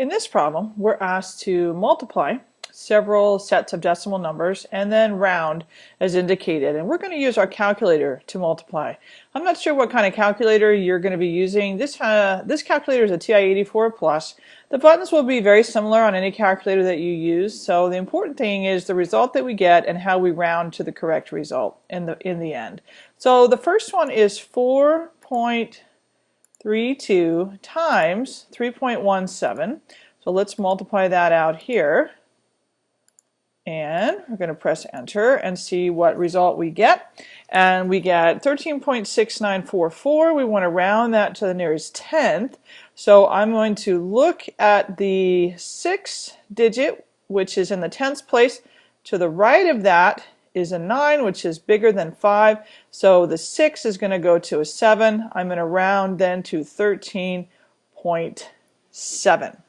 In this problem, we're asked to multiply several sets of decimal numbers and then round as indicated. And we're going to use our calculator to multiply. I'm not sure what kind of calculator you're going to be using. This, uh, this calculator is a TI-84 Plus. The buttons will be very similar on any calculator that you use. So the important thing is the result that we get and how we round to the correct result in the, in the end. So the first one is 4. 32 times 3.17. So let's multiply that out here. And we're going to press enter and see what result we get. And we get 13.6944. We want to round that to the nearest tenth. So I'm going to look at the sixth digit, which is in the tenths place. To the right of that is a 9, which is bigger than 5. So the 6 is going to go to a 7. I'm going to round then to 13.7.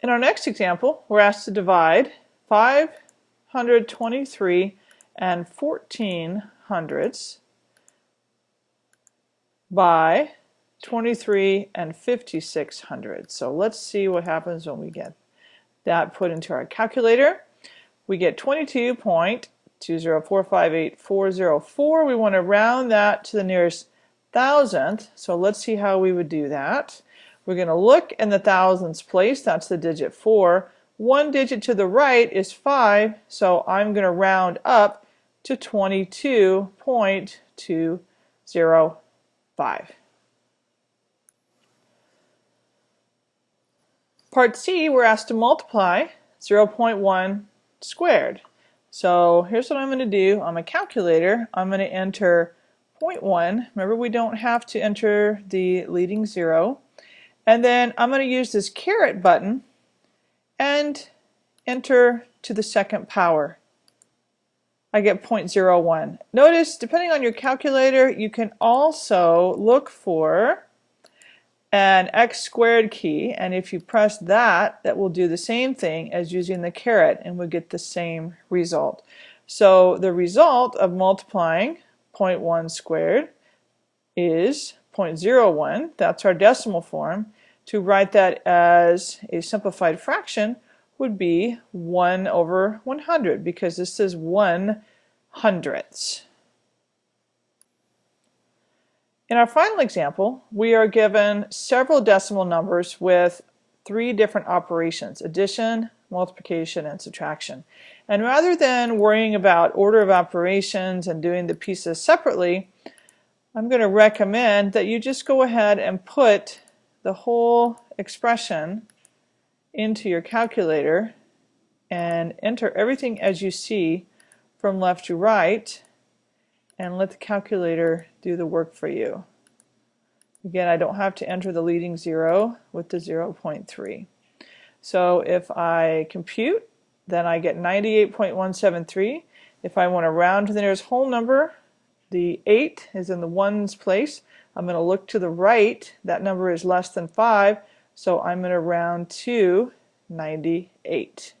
In our next example, we're asked to divide 523 and 14 hundredths by 23 and 56 hundredths. So let's see what happens when we get that put into our calculator we get 22.2045844. We want to round that to the nearest thousandth. So let's see how we would do that. We're going to look in the thousandths place. That's the digit 4. One digit to the right is 5, so I'm going to round up to 22.205. Part C, we're asked to multiply 0.1 squared. So here's what I'm going to do on my calculator. I'm going to enter 0.1. Remember we don't have to enter the leading zero. And then I'm going to use this caret button and enter to the second power. I get 0.01. Notice, depending on your calculator, you can also look for an x squared key and if you press that that will do the same thing as using the caret and we'll get the same result. So the result of multiplying 0.1 squared is 0.01 that's our decimal form to write that as a simplified fraction would be 1 over 100 because this is 1 hundredths. In our final example, we are given several decimal numbers with three different operations, addition, multiplication, and subtraction. And rather than worrying about order of operations and doing the pieces separately, I'm going to recommend that you just go ahead and put the whole expression into your calculator and enter everything as you see from left to right and let the calculator do the work for you. Again, I don't have to enter the leading zero with the 0.3. So if I compute, then I get 98.173. If I want to round to the nearest whole number, the 8 is in the ones place. I'm going to look to the right. That number is less than 5, so I'm going to round to 98.